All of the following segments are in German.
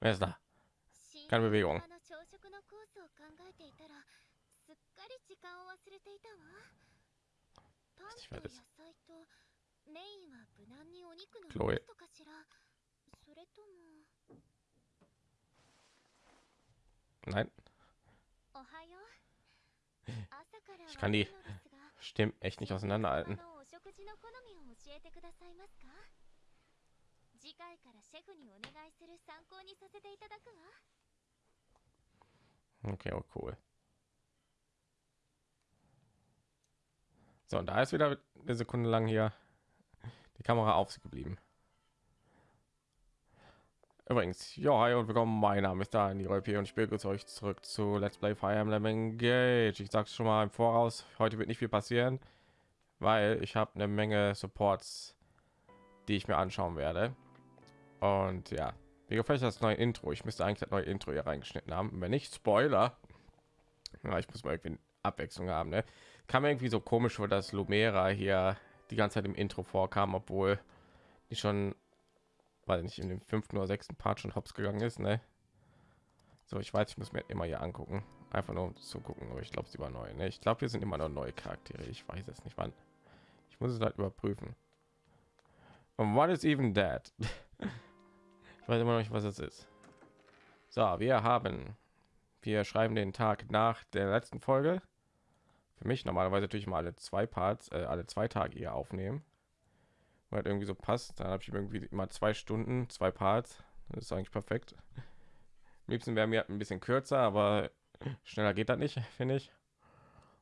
Wer ist da? Keine Bewegung. Chloe. Nein. Ich kann die Stimmen echt nicht auseinanderhalten. 回からシェフにお願いする参考にさせていただくわ Okay, oh cool. So, und da ist wieder eine Sekunde lang hier die Kamera auf sie geblieben. Übrigens, ja, hi und willkommen. Mein Name ist da in die RP und ich begrüße euch zurück zu Let's Play Fire Emblem Engage. Ich sag's schon mal im Voraus, heute wird nicht viel passieren, weil ich habe eine Menge Supports, die ich mir anschauen werde. Und ja, mir gefällt das neue Intro. Ich müsste eigentlich das neue Intro hier reingeschnitten haben. Wenn nicht, Spoiler. Ja, ich muss mal irgendwie Abwechslung haben. Ne? Kam irgendwie so komisch vor, dass Lumera hier die ganze Zeit im Intro vorkam, obwohl die schon, weil nicht in dem fünften oder sechsten Part schon hops gegangen ist. Ne? So, ich weiß, ich muss mir immer hier angucken, einfach nur um zu gucken. Aber ich glaube, sie war neu. Ne? Ich glaube, wir sind immer noch neue Charaktere. Ich weiß es nicht, wann. Ich muss es halt überprüfen. Und what is even that? ich weiß immer noch nicht, was es ist. So, wir haben, wir schreiben den Tag nach der letzten Folge. Für mich normalerweise natürlich mal alle zwei Parts, äh, alle zwei Tage hier aufnehmen. Weil halt irgendwie so passt. Dann habe ich irgendwie immer zwei Stunden, zwei Parts. Das ist eigentlich perfekt. Am liebsten wäre mir ein bisschen kürzer, aber schneller geht das nicht, finde ich.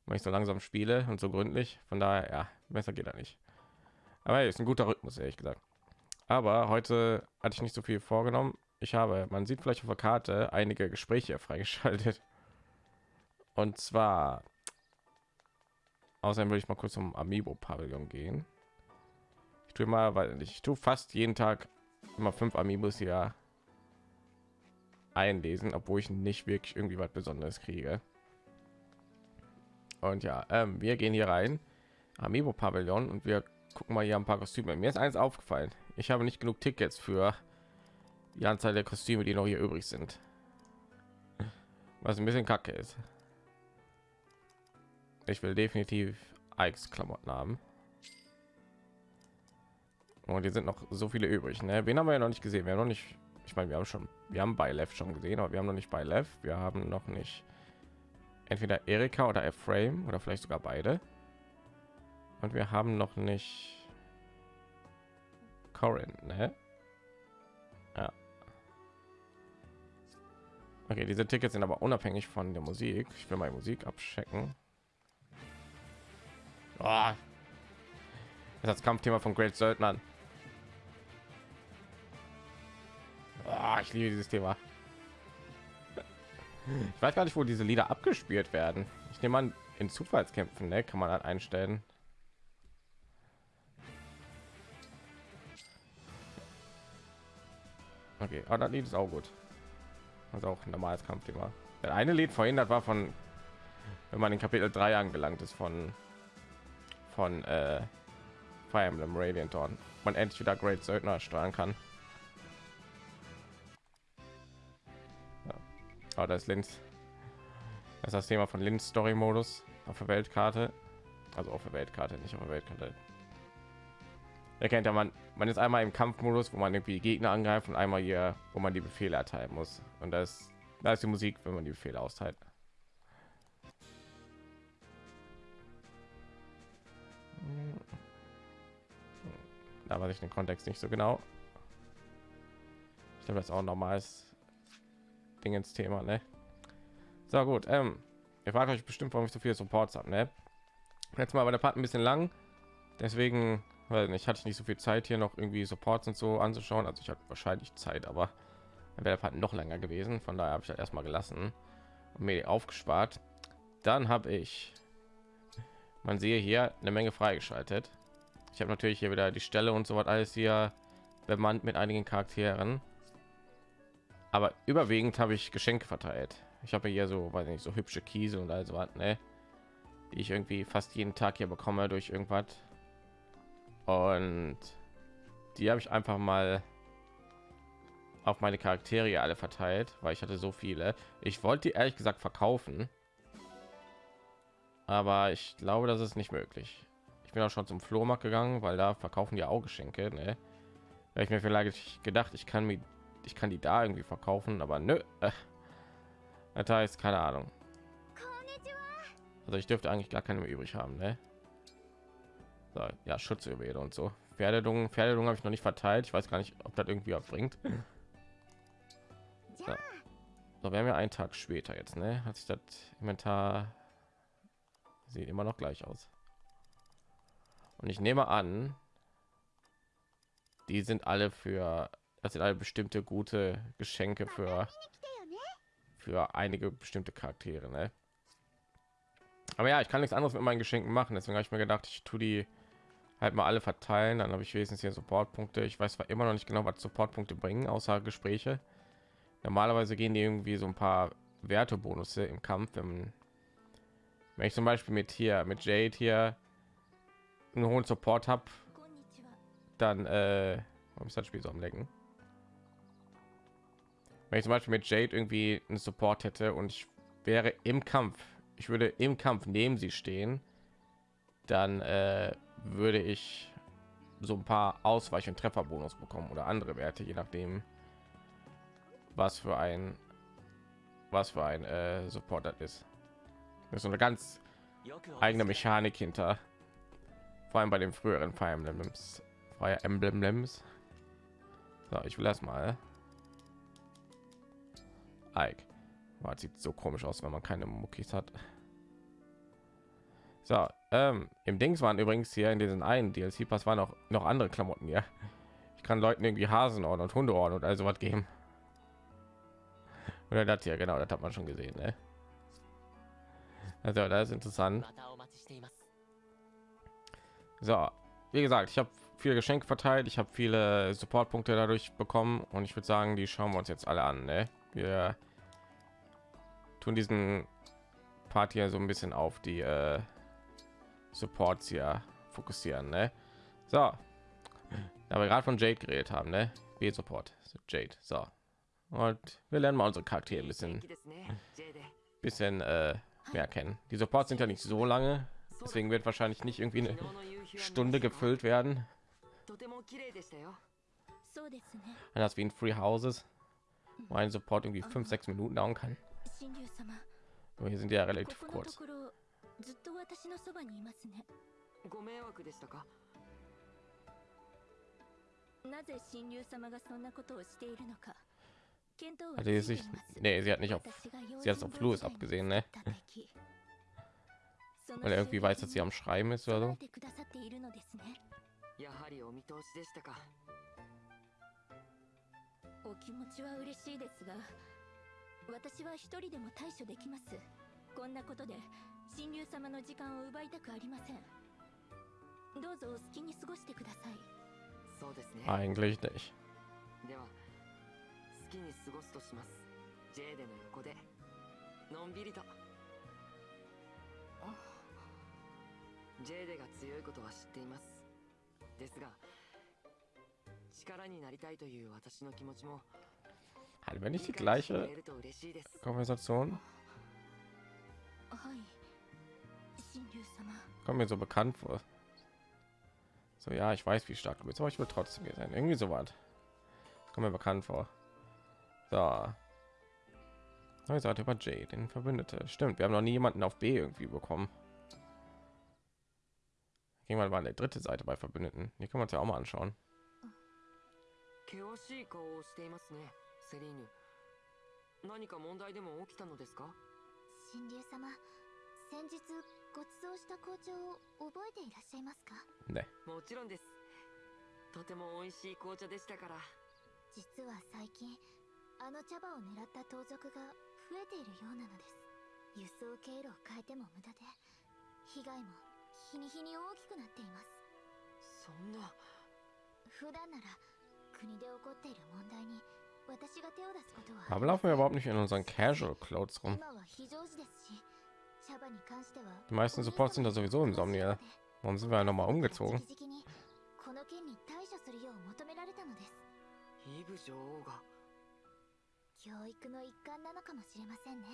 Weil ich so langsam spiele und so gründlich. Von daher, ja, besser geht das nicht. Aber hey, ist ein guter Rhythmus, ehrlich gesagt. Aber heute hatte ich nicht so viel vorgenommen. Ich habe, man sieht vielleicht auf der Karte, einige Gespräche freigeschaltet. Und zwar, außerdem würde ich mal kurz zum Amiibo-Pavillon gehen. Ich tue mal, weil ich tue fast jeden Tag immer fünf Amiibos hier einlesen, obwohl ich nicht wirklich irgendwie was Besonderes kriege. Und ja, ähm, wir gehen hier rein, Amiibo-Pavillon, und wir gucken mal hier ein paar Kostüme. Mir ist eins aufgefallen. Ich habe nicht genug Tickets für die Anzahl der Kostüme, die noch hier übrig sind. Was ein bisschen kacke ist. Ich will definitiv Ikes Klamotten haben. Und die sind noch so viele übrig. Ne? Wen haben wir ja noch nicht gesehen? Wir haben noch nicht. Ich meine, wir haben schon, wir haben bei Left schon gesehen, aber wir haben noch nicht bei Left. Wir haben noch nicht entweder Erika oder Ephraim oder vielleicht sogar beide. Und wir haben noch nicht Corin, ne? Ja. Okay, diese Tickets sind aber unabhängig von der Musik. Ich will die Musik abchecken. Oh. Das ist das Kampfthema von Great Söldnern. Oh, ich liebe dieses Thema. Ich weiß gar nicht, wo diese Lieder abgespielt werden. Ich nehme an, in Zufallskämpfen ne, kann man dann einstellen. Okay, aber das Lied ist auch gut. Also auch ein normales Kampfthema. Der eine Lied verhindert war von, wenn man in Kapitel 3 angelangt ist von von äh, Fire Emblem Radiant Dawn. Man endlich wieder Great Söldner steuern kann. Ja. Aber das ist Linz. Das ist das Thema von Linz Story Modus auf der Weltkarte. Also auf der Weltkarte, nicht auf der Weltkarte. Er kennt ja man, man ist einmal im Kampfmodus, wo man irgendwie Gegner angreift und einmal hier, wo man die Befehle erteilen muss. Und das, da ist die Musik, wenn man die Befehle austeilt. Da weiß ich den Kontext nicht so genau. Ich glaube, das ist auch normales Ding ins Thema, ne? So gut, ähm, ihr fragt euch bestimmt, warum ich so viele Supports habe, ne? Jetzt mal war der Part ein bisschen lang, deswegen, weil ich hatte nicht so viel Zeit hier noch irgendwie Supports und so anzuschauen. Also ich hatte wahrscheinlich Zeit, aber dann wäre Part noch länger gewesen. Von daher habe ich das erstmal gelassen und mir aufgespart. Dann habe ich, man sehe hier eine Menge freigeschaltet. Ich habe natürlich hier wieder die Stelle und so was alles hier bemannt mit einigen Charakteren. Aber überwiegend habe ich Geschenke verteilt. Ich habe hier so, weiß nicht, so hübsche Kiese und also was, ne? Die ich irgendwie fast jeden Tag hier bekomme durch irgendwas. Und die habe ich einfach mal auf meine Charaktere alle verteilt, weil ich hatte so viele. Ich wollte die ehrlich gesagt verkaufen, aber ich glaube, das ist nicht möglich. Ich bin auch schon zum Flohmarkt gegangen, weil da verkaufen die auch Geschenke. Ne? Da ich mir vielleicht gedacht, ich kann mir, ich kann die da irgendwie verkaufen, aber nö. Das heißt, keine Ahnung. Also ich dürfte eigentlich gar keine mehr übrig haben, ne? So, ja, Schutzüberrede und so. Pferdedung, Pferdedung habe ich noch nicht verteilt. Ich weiß gar nicht, ob das irgendwie bringt. So. so, wir haben ja einen Tag später jetzt, ne? Hat sich das Inventar sieht immer noch gleich aus. Und ich nehme an, die sind alle für, das sind alle bestimmte gute Geschenke für für einige bestimmte Charaktere, ne? Aber ja, ich kann nichts anderes mit meinen Geschenken machen. Deswegen habe ich mir gedacht, ich tue die halt mal alle verteilen. Dann habe ich wenigstens hier Supportpunkte. Ich weiß zwar immer noch nicht genau, was Supportpunkte bringen, außer Gespräche. Normalerweise gehen die irgendwie so ein paar Wertebonusse im Kampf. Wenn, wenn ich zum Beispiel mit hier, mit Jade hier einen hohen Support habe, dann äh, ist das Spiel so am Lecken? Wenn ich zum Beispiel mit Jade irgendwie einen Support hätte und ich wäre im Kampf ich würde im Kampf neben sie stehen, dann äh, würde ich so ein paar Ausweich- und Trefferbonus bekommen oder andere Werte, je nachdem, was für ein was für ein äh, Support ist. Das ist so eine ganz eigene Mechanik hinter, vor allem bei den früheren Fire Emblems. Fire Emblems. So, ich will das mal. Ike. Oh, sieht so komisch aus, wenn man keine Muckis hat. So, ähm, im Dings waren übrigens hier in diesen einen DLC Pass waren auch noch andere Klamotten hier. Ich kann Leuten irgendwie Hasenohren und Hundeohren und also was geben. Oder das hier, genau, das hat man schon gesehen, ne? Also, das ist interessant. So, wie gesagt, ich habe viele Geschenke verteilt, ich habe viele Supportpunkte dadurch bekommen und ich würde sagen, die schauen wir uns jetzt alle an. Ne? Wir tun diesen Part hier so ein bisschen auf die äh, Supports hier fokussieren. Ne? So, da wir gerade von Jade geredet haben, ne? B-Support, Jade. So, und wir lernen mal unsere Charaktere ein bisschen, bisschen äh, mehr kennen. Die Supports sind ja nicht so lange, deswegen wird wahrscheinlich nicht irgendwie eine Stunde gefüllt werden. Das wie in Free Houses, wo ein Support irgendwie fünf, sechs Minuten dauern kann. Aber hier sind ja relativ kurz. ずっと私のそばにいますね。ご迷惑でしたか？なぜ神竜様がそんなことをしているのか。検討はできないねえ、sie hat nicht auf sie hat es auf Louis abgesehen ね。weil er irgendwie weiß, dass sie am Schreiben ist oder so てくださっているのですね。やはりお見通しでしたか。お気持ちは嬉しいですが私は一人でも対処できます。こんなことで神竜様の時間を奪いたくありません。どうぞお好きに過ごしてください。そうですね。eigentlich nicht では好きに過ごすとします。ジェーデの横で。のんびりと。ジェーデが強いことは知っています。ですが力になりたいという私の気持ちも Hatten wir nicht die gleiche Konversation? Kommt mir so bekannt vor. So, ja, ich weiß, wie stark du bist, aber ich will trotzdem hier sein. Irgendwie so was. Kommt mir bekannt vor. So. Neue Seite über J, den Verbündete. Stimmt, wir haben noch nie jemanden auf B irgendwie bekommen. Irgendwann war eine dritte Seite bei Verbündeten. Die können wir uns ja auch mal anschauen. セリーヌ何か問題でも起きたのですか神竜様先日 ご馳走した紅茶を覚えていらっしゃいますか？ね。もちろんです。とても美味しい紅茶でしたから。実は最近あの茶葉を狙った盗賊が増えているようなのです。輸送経路を変えても無駄で被害も日に日に大きくなっています。そんな。普段なら国で起こっている問題に Warum laufen wir überhaupt nicht in unseren Casual Clothes rum? Die meisten Supports sind da sowieso im Somnia. Warum sind wir noch mal umgezogen? 教育の一環なのかもしれませんね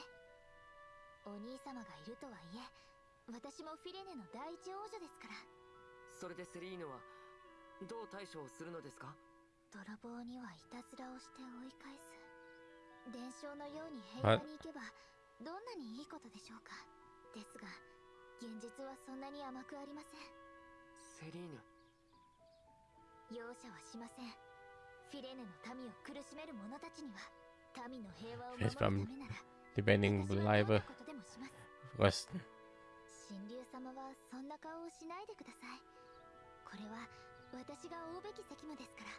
お兄様がいるとはいえ私もフィレネの第一王女ですからそれでセリーヌはどう対処をするのですか泥棒にはいたずらをして追い返す伝承のように平和に行けばどんなにいいことでしょうかですが現実はそんなに甘くありません。セリーヌ。容赦はしません。フィレネの民を苦しめる者たちには民の平和を守るためなら lebendigen 私はどんな Bleibe ことでもします。Rösten. 神竜様はそんな顔をしないでください。これは私が追うべき責務ですから。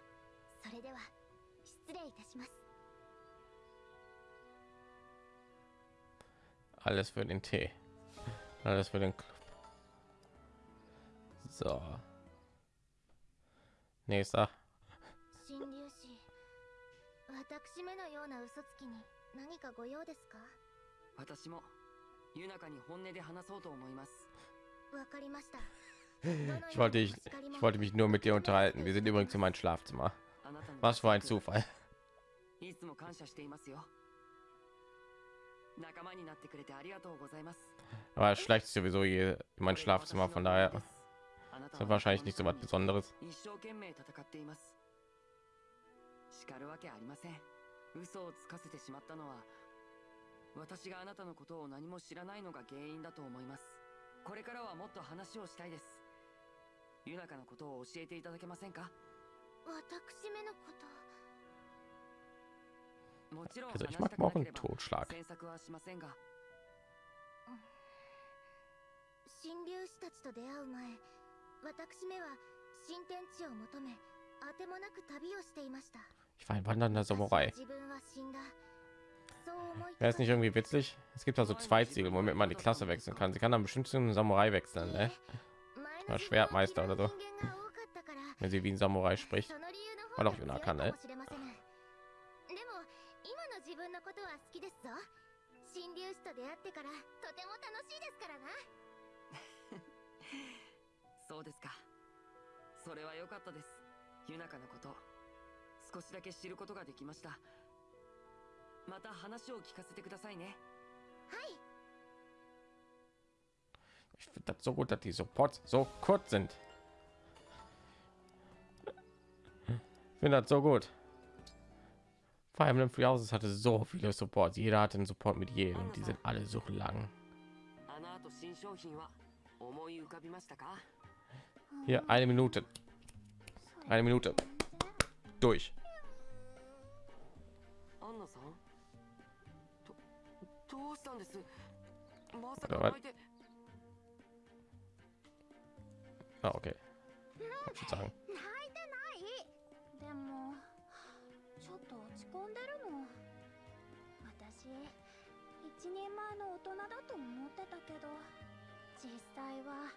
それでは失礼いたします。Alles für den Tee. Alles für den Club. So. Nächster. 神竜氏私めのような嘘つきに何かご用ですか私もユナカに本音で話そうと思いますわかりました Ich wollte, ich, ich wollte mich nur mit dir unterhalten. Wir sind übrigens in meinem Schlafzimmer. あなたの Was für ein Zufall. Aber schleicht sich sowieso hier in mein Schlafzimmer. Von daher ist das wahrscheinlich nicht so was Besonderes. 叱るわけありません嘘をつかせてしまったのは私があなたのことを何も知らないのが原因だと思います。これからはもっと話をしたいです。ユナカのことを教えていただけませんか？私めのこと Also ich mag auch einen Totschlag. Ich war ein wandernder Samurai. Wäre es nicht irgendwie witzig? Es gibt also zwei Ziele, womit man die Klasse wechseln kann. Sie kann dann bestimmt zu einem Samurai wechseln, ne? Schwertmeister oder so. Wenn sie wie ein Samurai spricht. War doch Yuna kann, ne? きですぞ。神竜士と出会ってからとても楽しいですからな。そうですか。それは良かったです。ユナカのこと。少しだけ知ることができました。また話を聞かせてくださいね。Ich finde das so gut, dass die Supports so kurz sind. Ich finde das so gut. Fire Emblem Free Houses hatte so viele Support. Jeder hat den Support mit jedem und die sind alle so lang. Hier eine Minute. Eine Minute. Durch. Ah, okay. Ich sagen. んでるの私一人前の大人だと思ってたけど実際は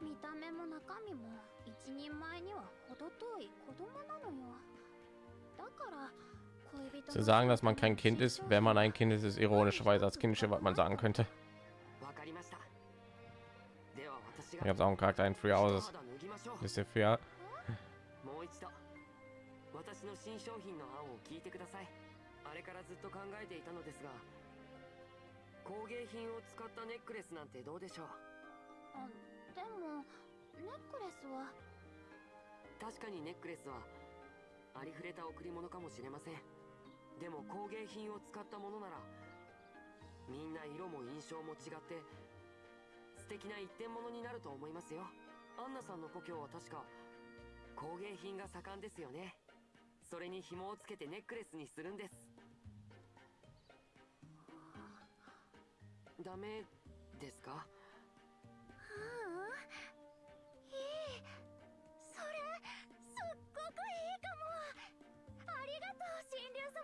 見た目も中身も一人前には程遠い子供なのよだから恋人 Zu sagen, dass man kein Kind ist, wenn man ein Kind ist, ist ironischerweise als Kindische, was man sagen könnte. わかりましたでは私 Ich が habe auch einen Charakter in Free Houses. 肌脱ぎ 私の新商品の案を聞いてください。あれからずっと考えていたのですが工芸品を使ったネックレスなんてどうでしょう？あでもネックレスは？確かにネックレスはありふれた贈り物かもしれません。でも工芸品を使ったものならみんな色も印象も違って素敵な一点物になると思いますよ。アンナさんの故郷は確か工芸品が盛んですよねそれに紐をつけてネックレスにするんです。ダメですか？ううんいいそれすっごくいいかも。ありがとう神竜様。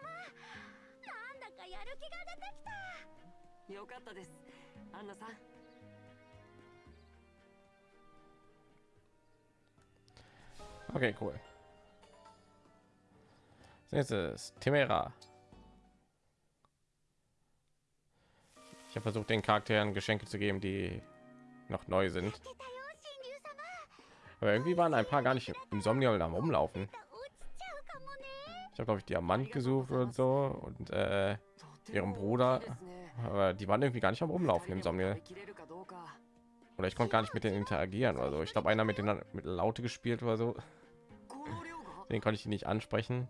なんだかやる気が出てきた。よかったです。アンナさん。Okay, cool. Als Ist Temera. Ich habe versucht, den Charakteren Geschenke zu geben, die noch neu sind. Aber irgendwie waren ein paar gar nicht im Somniol am Rumlaufen. Ich habe, glaube ich, Diamant gesucht und so und äh, ihrem Bruder. Aber die waren irgendwie gar nicht am Umlaufen im Somniol. Oder ich konnte gar nicht mit denen interagieren Also. Ich glaube, einer mit denen mit Laute gespielt oder so. Den konnte ich nicht ansprechen.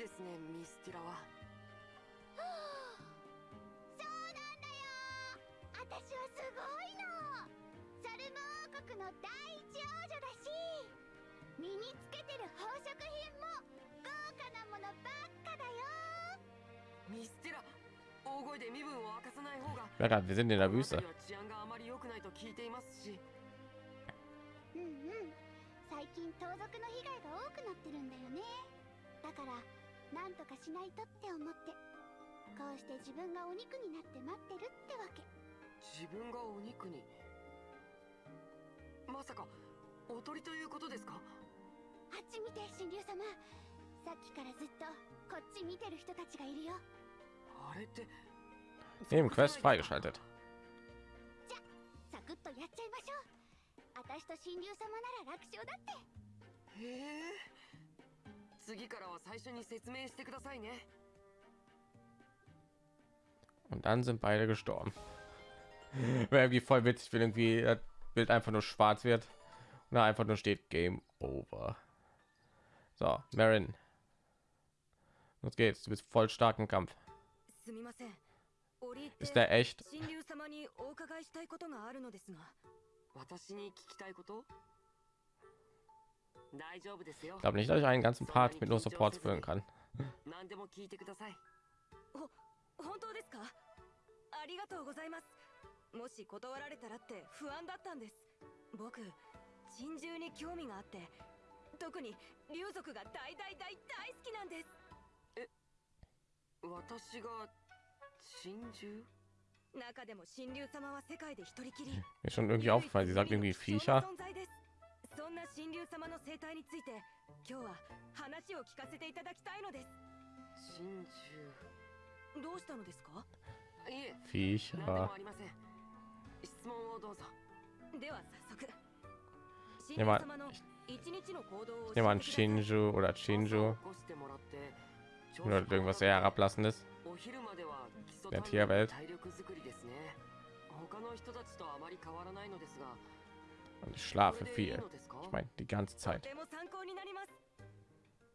ですねミスティラは。そうなんだよ。私はすごいの。サルム王国の第一王女だし。身につけてる宝飾品も豪華なものばっかだよ。ミスティラ大声で身分を明かさない方が grad, wir は治安があまり良くないと聞いていますし。うんうん。最近盗賊の被害が多くなってるんだよね。だからなんとかしないとって思って。こうして自分がお肉になって待ってるってわけ。自分がお肉に？まさかおとりということですか？あっち見て神竜様さっきからずっとこっち見てる人たちがいるよ。あれって Nebenquest freigeschaltet サ 次からは最初に説明してくださいね und dann sind beide gestorben wäre irgendwie voll witzig wenn irgendwie das Bild einfach nur schwarz wird und da einfach nur steht Game Over so Marin los geht's du bist voll stark im Kampf すみません折り入っ ist て der echt ich glaube nicht dass ich einen ganzen Part mit nur Supports füllen kann 何でも聞いてください本当ですかありがとうございますもし断られたらって不安だったんです僕珍獣に興味があって特に竜族が大大大大好きなんです私が珍獣中でも神竜様は世界で一人きり mir ist schon irgendwie aufgefallen sie sagt irgendwie 貴重な Viecher 存在です そんな神竜様の生態について今日は話を聞かせていただきたいのです。神獣。どうしたのですか？いえ。フィーシャーありません。質問をどうぞ。では早速 Jemand, jemand Shinju oder Shinju oder irgendwas eher herablassendes der Tierwelt. 他の人たちとあまり変わらないのですが und ich schlafe viel ich meine die ganze と Zeit ても参考になります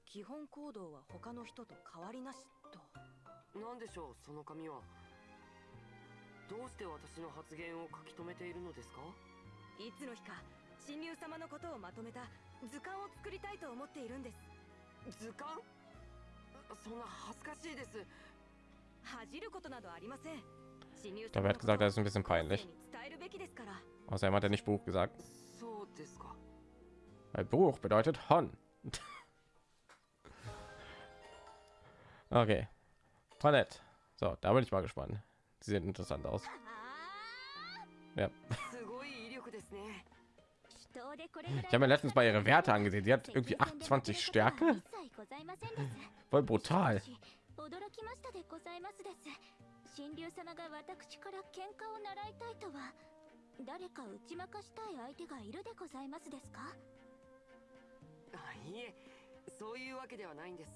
基本行動は他の人と変わりなしとなんでしょうその紙はどうして私の発言を書き留めているのですかいつの日か神竜様のことをまとめた図鑑を作りたいと思っているんです図鑑そんな恥ずかしいです恥じることなどありません Da wird gesagt, das ist ein bisschen peinlich. Außerdem hat er nicht Buch gesagt. Weil Buch bedeutet Hon. okay. Toilette. So, da bin ich mal gespannt. Sie sehen interessant aus. Ja. Ich habe mir letztens bei ihre Werte angesehen. Sie hat irgendwie 28 Stärke. Voll brutal. 神竜様が私から喧嘩を習いたいとは誰か打ち負かしたい相手がいるでございますですか？あいえそういうわけではないんです。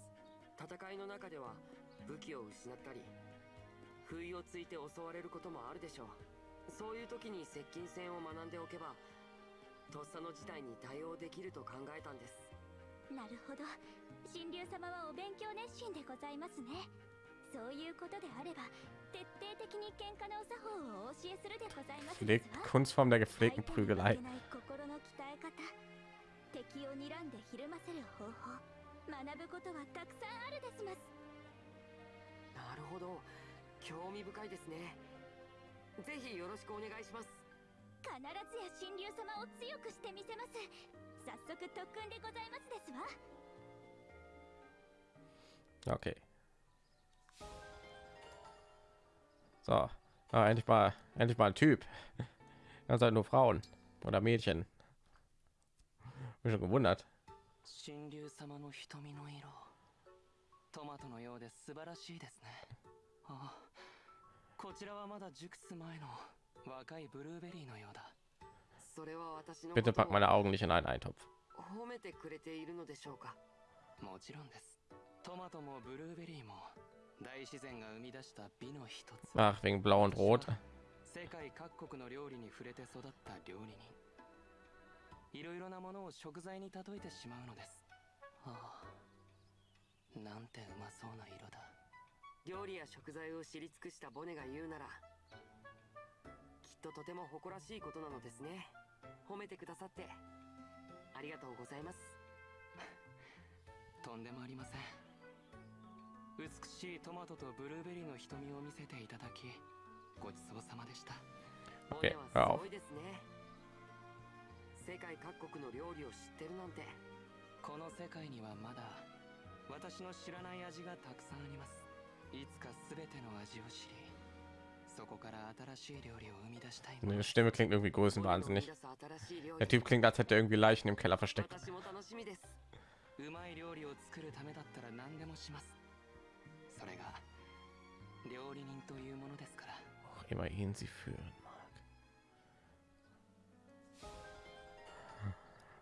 戦いの中では武器を失ったり不意をついて襲われることもあるでしょう。そういう時に接近戦を学んでおけばとっさの事態に対応できると考えたんです。なるほど。神竜様はお勉強熱心でございますねそういうことであれば徹底的に喧嘩のお作法をお教えするでございますで Pflegt, すわ Kunstform der gepflegten Prügelei. 心の鍛え方敵を睨んでひるませる方法学ぶことはたくさんあるですます。なるほど。興味深いですね。ぜひよろしくお願いします。必ずや神竜様を強くしてみせます。早速特訓でございますですわ。Okay. So. Ah, endlich mal, endlich mal ein Typ. Das halt nur Frauen oder Mädchen. Bin schon gewundert. 神竜様の瞳の色トマトのようで素晴らしいですねあこちらはまだ熟す前の若いブルーベリーのようだ それは私の Bitte こと pack meine Augen nicht in einen Eintopf. を褒めてくれているのでしょうかもちろんですトマトもブルーベリーも 大自然が生み出した美の一つ。Ach, wegen Blau und Rot. 世界各国の料理に触れて育った料理人いろいろなものを食材に例えてしまうのです。ああ。なんてうまそうな色だ。料理や食材を知り尽くしたボネが言うならきっととても誇らしいことなのですね。褒めてくださって。ありがとうございます。とんでもありません美しいトマトとブルーベリーの瞳を見せていただきごちそうさまでした。ボ Okay, ネ hör は auf. すごいですね。世界各国の料理を知ってるなんて。この世界にはまだ私の知らない味がたくさんあります。いつか全ての味を知りそこから新しい料理を生み出したいの。Die です Stimme klingt irgendwie größenwahnsinnig. Der 理 Typ klingt, als hätte er irgendwie Leichen im Keller versteckt. 私も楽しみですうまい料理を作るためだったら何でもしますそれが料理人というものですから Auch immer ihn sie führen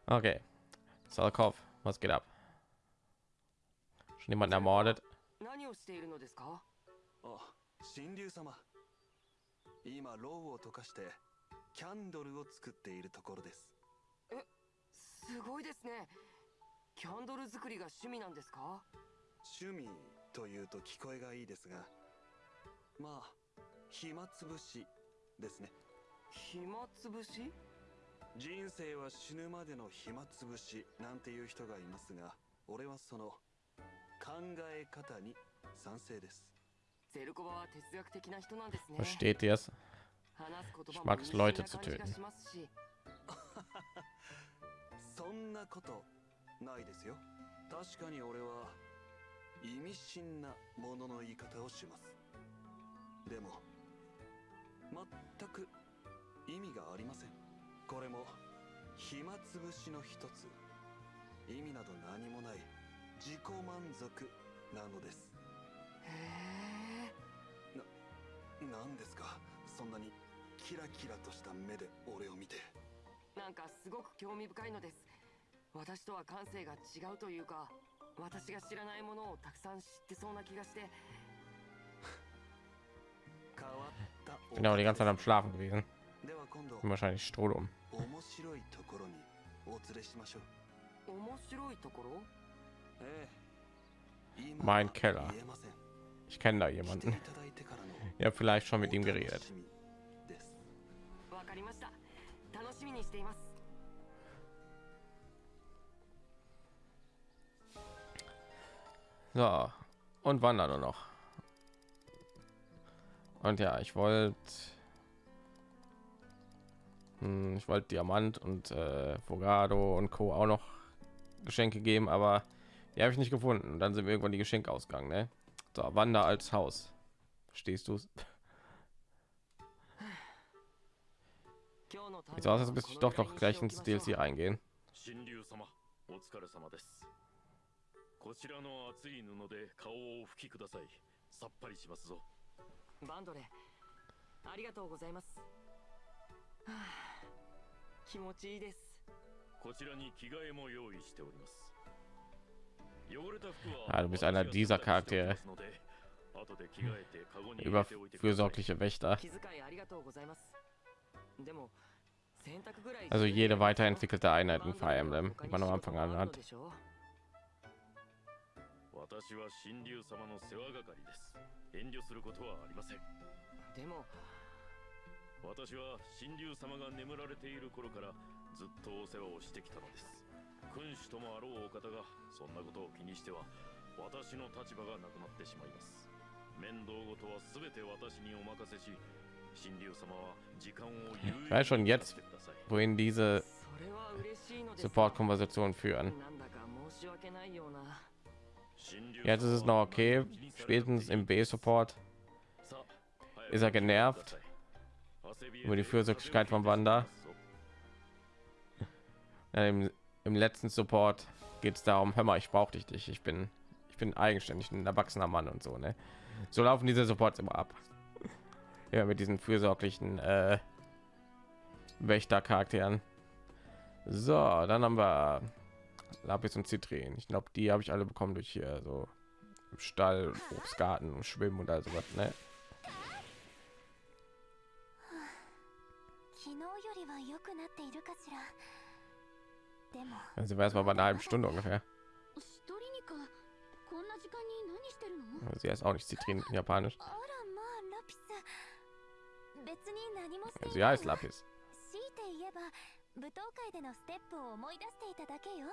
mag. Okay. Salkov, was geht ab? Schon jemanden ermordet? 何をしているのですか？あ神竜様今ロウを溶かしてキャンドルを作っているところですすごいですねキャンドル作りが趣味なんですか？趣味というと聞こえがいいですがまあ暇つぶしですね。暇つぶし？人生は死ぬまでの暇つぶしなんていう人がいますが俺はその考え方に賛成です。ゼルコバは哲学的な人なんですね。Versteht ihr es? 話す言 Ich 葉 mag も es, 意味 Leute な zu 感じが töten. しますし。そんなことないですよ。確かに俺は意味深なものの言い方をします。でも全く意味がありません。これも暇つぶしの一つ。意味など何もない自己満足なのです。へえ。何ですか？そんなにキラキラとした目で俺を見て。なんかすごく興味深いのです。私とは感性が違うというか私が知らないものをたくさん知ってそうな気がして変わったお Bin aber die ganze Zeit am 方 Schlafen gewesen. では今度 Bin wahrscheinlich Strohdum. 面白いところにお連れしましょう面白いところええ今 Mein は Keller. 言えません Ich kenne da 来てい jemanden. ただいてからの Ich habe vielleicht schon mit ihm お geredet. 楽しみですわかりました楽しみにしています So, und wandern nur noch. Und ja, ich wollte hm, ich wollte Diamant und äh, Fogado und Co. auch noch Geschenke geben, aber die habe ich nicht gefunden. Und dann sind wir irgendwann die Geschenke ausgegangen. Ne? So, Wander als Haus. Stehst du? Sieht aus, als müsste ich doch noch gleich ins DLC eingehen. こちらの熱い布で顔をお拭きくださいさっぱりしますぞバンドレありがとうございます、はあ、気持ちいいですこちらに着替えも用意しております汚れた服は Ah, du bist einer dieser Charaktere. 私が洗濯しておきますので後で着替えてカゴに入れておいてください Überfürsorgliche Wächter. 気遣いありがとうございますでも洗濯ぐらい Also jede weiterentwickelte Einheit バ in ンド Fire レは Emblem, 他 die に man am 仕 Anfang 事があ an るの hat. 私は神竜様の世話係です。遠慮することはありません。でも私は神竜様が眠られている頃からずっとお世話をしてきたのです。君主ともあろうお方がそんなことを気にしては私の立場がなくなってしまいます。面倒事は全て私にお任せし神竜様は時間を有 Ich weiß schon jetzt, 使ってください。wohin diese それは嬉しいのです。が Support-Konversationen führen. Jetzt ist es noch okay. Spätestens im B-Support ist er genervt über die Fürsorglichkeit von Wanda. Im, Im letzten Support geht es darum, hör mal, ich brauche dich nicht. Ich bin, ich bin eigenständig, ein erwachsener Mann und so. Ne? So laufen diese Supports immer ab. Ja, mit diesen fürsorglichen äh, Wächter-Charakteren. So, dann haben wir Lapis und Zitrin. Ich glaube, die habe ich alle bekommen durch hier so im Stall, Obstgarten und Schwimmen und also was. Ne? 昨日よりは良くなっているかしらでも Also wäre es mal bei einer halben Stunde ungefähr. シトリニカこんな時間に何してるの Sie heißt auch nicht Zitrin in Japanisch. あらまあラピス別に何もしてい Sie ない heißt Lapis. 強いて言えば舞踏会でのステップを思い出していただけよ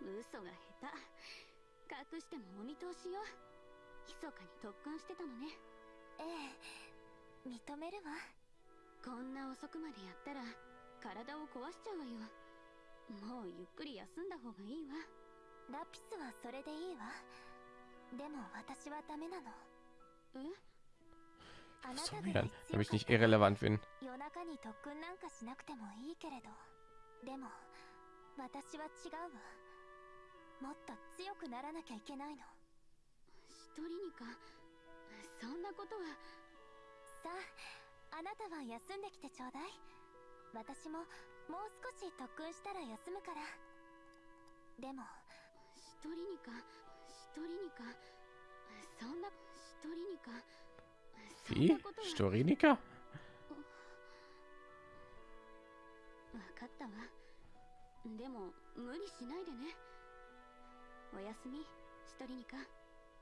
嘘が下手。隠してもお見通しよ密かに特訓してたのね。ええ。認めるわ。こんな遅くまでやったら体を壊しちゃうわよ。もうゆっくり休んだ方がいいわ。ラピスはそれでいいわ。でも私はダメなの。え？あな So たぐ wie ら dann, い damit 強 ich か nicht irrelevant bin. 夜中に特訓なんかしなくてもいいけれど。でも私は違うわ。もっと強くならなきゃいけないの。シトリニカそんなことは。さああなたは休んできてちょうだい。私ももう少し特訓したら休むから。でも。シトリニカシトリニカそんなシトリニカそん Wie? なことは。Storinika? 分かったわでも無理しないでねおやすみシトリニカ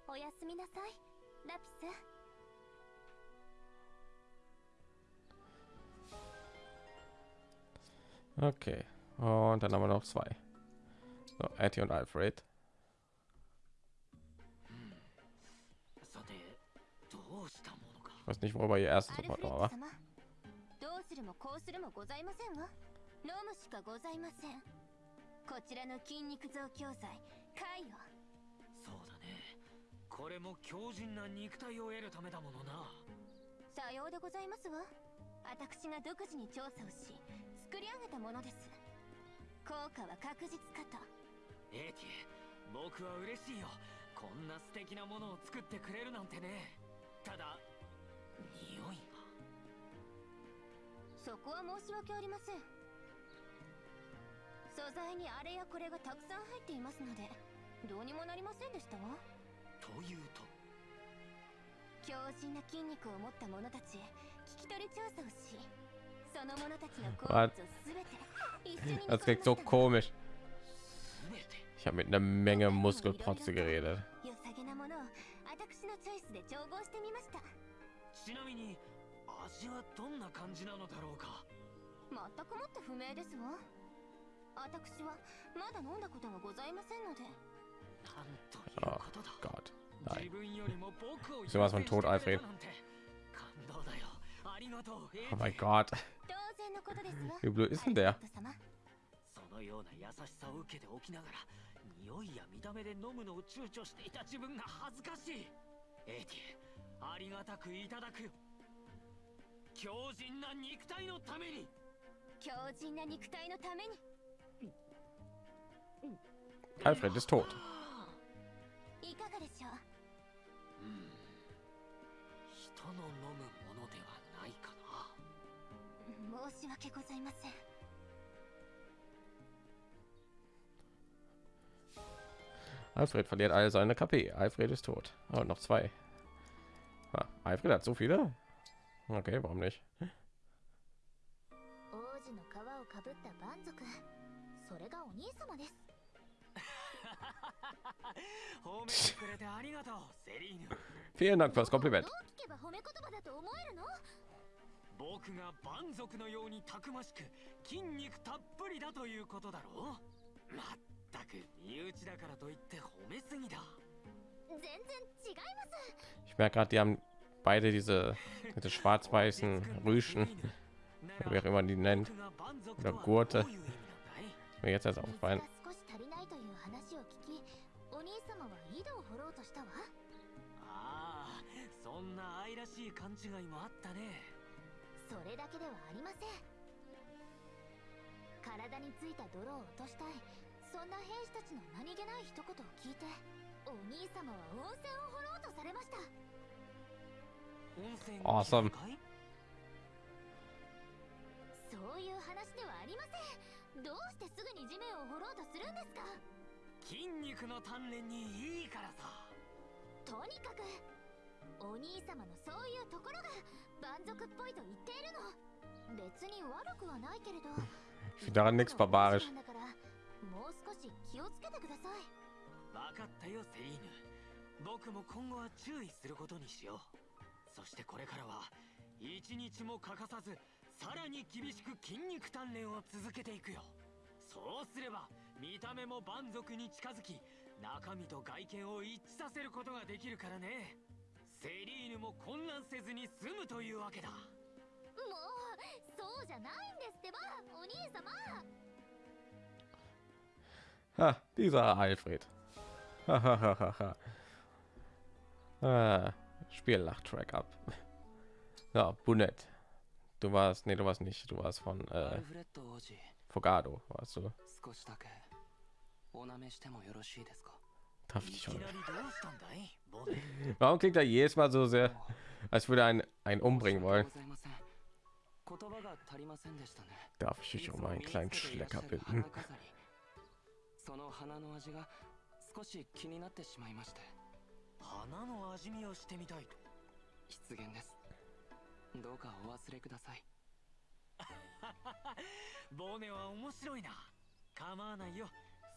おやすみなさいラピス Okay. Und dann haben wir noch zwei. So, Etty und Alfred. さてどうするもこうするもございませんわ飲むしかございません。こちらの筋肉増強剤カイよ。そうだね。これも強靭な肉体を得るためだものな。さようでございますわ。私が独自に調査をし作り上げたものです。効果は確実かと。エーティ僕は嬉しいよ。こんな素敵なものを作ってくれるなんてね。ただ匂いが。そこは申し訳ありません素材にあれやこれがたくさん入っていますのでどうにもなりませんでしたわというと？強靭な筋肉を持った者たちへ聞き取り調査をしその者たちの 好物をべて一緒に煮 Das た Ich habe mit einer Menge Muskelprotze geredet. ちなみに味はどんな感じなのだろうか全くもって不明ですわ私はまだ飲んだことがございませんのでなんということだ Gott. 自 Nein. 分よりも僕を Sowas von tot, Alfred. なんて感動だよありがとうエ Oh ー mein ティ Gott. 当然のことですわ Wie blöd ist denn der? のような優しさを受けておきながら匂いや見た目で飲むのを躊躇していた自分が恥ずかしいエーティありがたくいただくよ強靭な肉体のために強靭な肉体のために Alfred ist tot. いかがでしょううん人の飲むものではないかな申し訳ございません Alfred verliert alle seine KP. Alfred ist tot. Oh, noch zwei. Ah, Alfred hat so viele? Okay, warum nicht? 王子の皮をかぶった蛮族それがお兄様です Vielen Dank fürs Kompliment. どう聞けば褒め言葉だと思えるの僕が蛮族のようにたくましく筋肉たっぷりだということだろうまったく身内だからといって褒めすぎだ全然違います Ich merke gerade, die haben beide diese, diese schwarz-weißen Rüschen, wie auch immer man die nennt. Oder Gurte. Mir jetzt erst aufgefallen. 愛らしい勘違いもあったね。それだけではありません。体についた泥を落としたい。そんな兵士たちの何気ない一言を聞いてお兄様は温泉を掘ろうとされました。温泉 Awesome. かい？いう話ではありません。どうしてすぐに地面を掘ろうとするんですか？筋肉の鍛錬にいいからさ。とにかくお兄様のそういうところが蛮族っぽいと言っているの。別に悪くはないけれど。Ich finde daran nichts barbarisch. だからもう少し気をつけてください。分かったよセリーヌ。僕も今後は注意することにしよう。そしてこれからは一日も欠かさずさらに厳しく筋肉鍛錬を続けていくよ。そうすれば見た目も蛮族に近づき中身と外見を一致させることができるからねセリーヌも混乱せずに済むというわけだもうそうじゃないんですってばお兄様 Ha, dieser Alfred. Hahaha. ah, Spiellach-Track ab. Ja, Bunett. Du warst, nee, du warst nicht. Du warst von ア äh, ルフレッド王子 Fogado, warst du? 少しだけお舐めしてもよろしいですか Darf い ich きな schon. りどうしたんだいボネ Warum klingt er jedes Mal so sehr, als würde er einen, einen umbringen 申 wollen? し訳ございません言葉が足りませんでしたね Darf ich dich um einen kleinen Schlecker bitten? 花飾りその花の味が少し気になってしまいまして花の味見をしてみたいと失言ですどうかお忘れくださいボネは面白いな構わないよ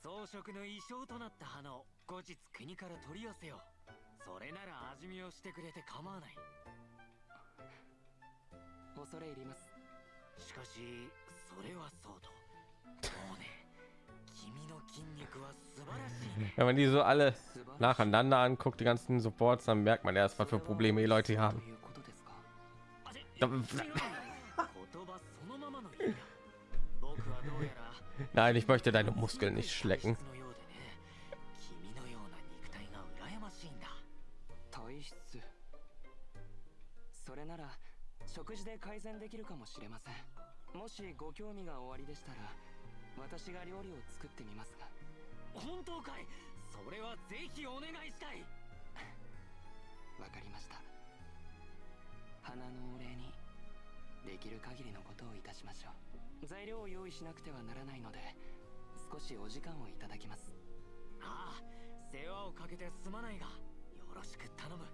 装飾の衣装となった花を後日国から取り寄せようそれなら味見をしてくれて構わない恐れ入りますしかしそれはそうとボネ君の筋肉は素晴らしいね Wenn man die so alle nacheinander anguckt, die ganzen Supports, dann merkt man erst, was für Probleme die Leute hier と haben. いうことですかあれ Da- 違うんだ言葉そのままの意味だ僕はどうやら Nein, ich möchte deine Muskeln nicht schlecken. 体質のようでね君のような肉体が羨ましいんだ体質それなら食事で改善できるかもしれませんもしご興味がおありでしたら私が料理を作ってみますが本当かいそれはぜひお願いしたいわかりました花のお礼にできる限りのことをいたしましょう材料を用意しなくてはならないので少しお時間をいただきますああ世話をかけてすまないがよろしく頼む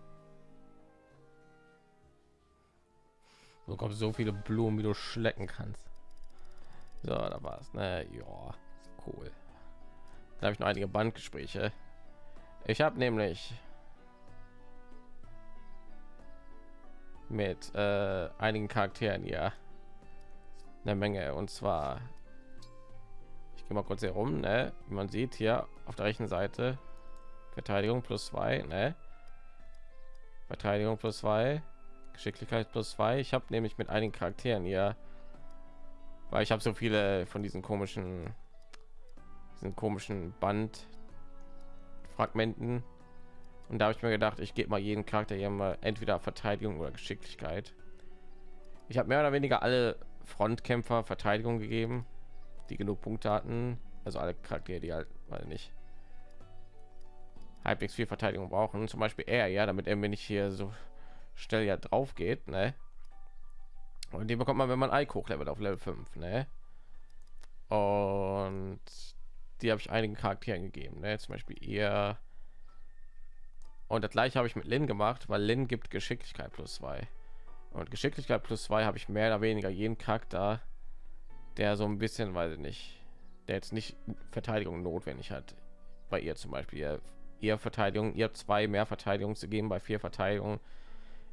Du bekommst so viele Blumen, wie du schlecken kannst. So, da war's. Ne, ja, cool. Da habe ich noch einige Bandgespräche. Ich habe nämlich mit äh, einigen Charakteren hier eine Menge. Und zwar, ich gehe mal kurz hier rum. Ne? Wie man sieht hier auf der rechten Seite Verteidigung plus zwei. Ne? Verteidigung plus zwei. Geschicklichkeit plus zwei. Ich habe nämlich mit einigen Charakteren hier, weil ich habe so viele von diesen komischen, diesen komischen Bandfragmenten. Und da habe ich mir gedacht, ich gebe mal jeden Charakter hier mal entweder Verteidigung oder Geschicklichkeit. Ich habe mehr oder weniger alle Frontkämpfer Verteidigung gegeben, die genug Punkte hatten. Also alle Charaktere, die halt, weil nicht halbwegs viel Verteidigung brauchen. Zum Beispiel er, ja, damit er mir nicht hier so schnell ja drauf geht, ne? Und die bekommt man, wenn man Eik hochlevelt auf Level 5, ne? Und die habe ich einigen Charakteren gegeben, ne? Zum Beispiel ihr. Und das gleiche habe ich mit Lin gemacht, weil Lin gibt Geschicklichkeit plus zwei. Und Geschicklichkeit plus zwei habe ich mehr oder weniger jeden Charakter, der so ein bisschen, weiß ich nicht, der jetzt nicht Verteidigung notwendig hat. Bei ihr zum Beispiel, ihr, ihr Verteidigung, ihr zwei mehr Verteidigung zu geben, bei vier Verteidigung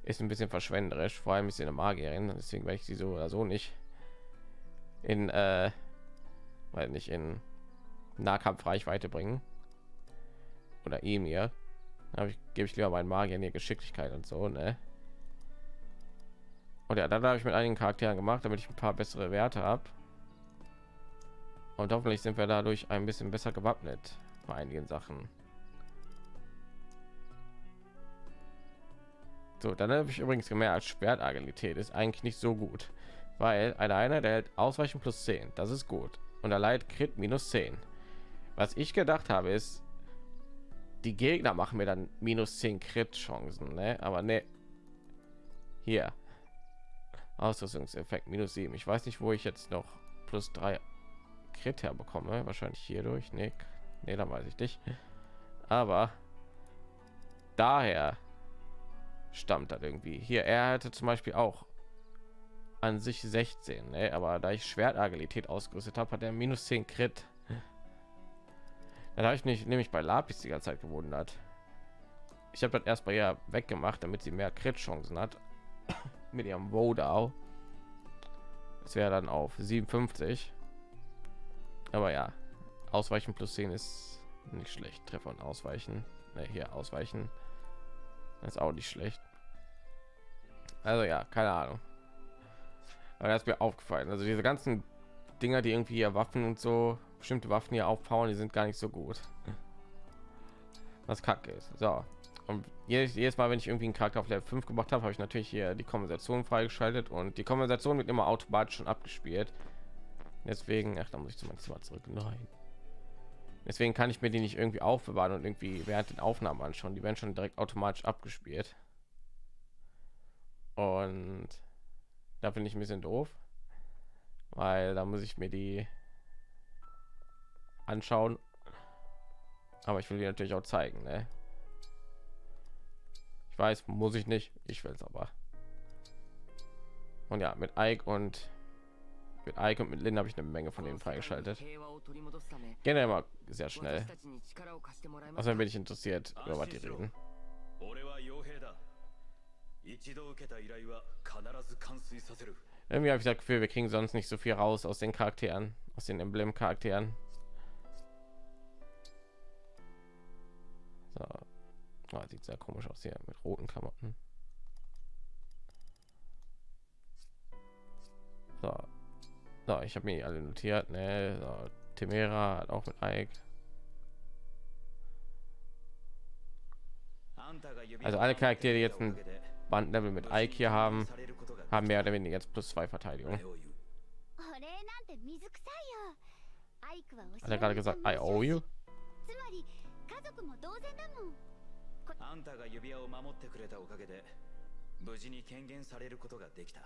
ist ein bisschen verschwenderisch, vor allem ist sie eine Magierin, deswegen werde ich sie so oder so nicht in, äh, weil nicht in Nahkampfreichweite bringen oder ihm hier. Aber ich gebe ich lieber meinen Magier in Geschicklichkeit und so, ne? Und ja, dann habe ich mit einigen Charakteren gemacht, damit ich ein paar bessere Werte habe. Und hoffentlich sind wir dadurch ein bisschen besser gewappnet bei einigen Sachen. So, dann habe ich übrigens gemerkt, Schwertagilität ist eigentlich nicht so gut, weil eine Einheit hält Ausweichen plus 10, das ist gut. Und er leidet Crit minus 10. Was ich gedacht habe, ist, die Gegner machen mir dann minus 10 Crit Chancen, ne? Aber ne, hier. Ausrüstungseffekt minus 7. Ich weiß nicht, wo ich jetzt noch plus 3 Crit herbekomme. Wahrscheinlich hier durch. Nee, nee, da weiß ich nicht. Aber daher stammt das irgendwie. Hier, er hatte zum Beispiel auch an sich 16, ne? aber da ich Schwertagilität ausgerüstet habe, hat er minus 10 Crit. Dann habe ich mich nämlich bei Lapis die ganze Zeit gewundert. Ich habe das erst bei ihr weggemacht, damit sie mehr Crit-Chancen hat mit ihrem Wodau. Das wäre dann auf 57. Aber ja, Ausweichen plus 10 ist nicht schlecht. Treffer und Ausweichen. Ne, hier Ausweichen. Ist auch nicht schlecht. Also ja, keine Ahnung. Aber das ist mir aufgefallen. Also diese ganzen Dinger, die irgendwie hier Waffen und so bestimmte Waffen hier aufbauen, die sind gar nicht so gut. Was kacke ist. So. Und jedes, jedes Mal, wenn ich irgendwie einen Charakter auf Level 5 gemacht habe, habe ich natürlich hier die Konversation freigeschaltet und die Konversation wird immer automatisch schon abgespielt. Deswegen, ach, da muss ich zu meinem Zimmer zurück. Nein. Deswegen kann ich mir die nicht irgendwie aufbewahren und irgendwie während den Aufnahmen anschauen. Die werden schon direkt automatisch abgespielt. Und da finde ich ein bisschen doof, weil da muss ich mir die anschauen. Aber ich will die natürlich auch zeigen. Ne? Ich weiß, muss ich nicht. Ich will es aber. Und ja, mit Ike und mit Ike und mit Lynn habe ich eine Menge von denen freigeschaltet. Generell mal sehr schnell. Außerdem bin ich interessiert, über was die reden. 俺は傭兵だ一度受けた依頼は必ず完遂させる Irgendwie habe ich das Gefühl, wir kriegen sonst nicht so viel raus aus den Charakteren, aus den Emblem-Charakteren. So. Ah, sieht sehr komisch aus hier mit roten Klamotten. So. so ich habe mir alle notiert. Ne? So, Temera hat auch mit Ike. Also alle Charaktere, die jetzt ein Bandlevel mit Ike hier haben, haben mehr oder weniger jetzt plus zwei Verteidigung. Hat er gerade gesagt, I owe you? あんたが指輪を守ってくれたおかげで無事に権限されることができた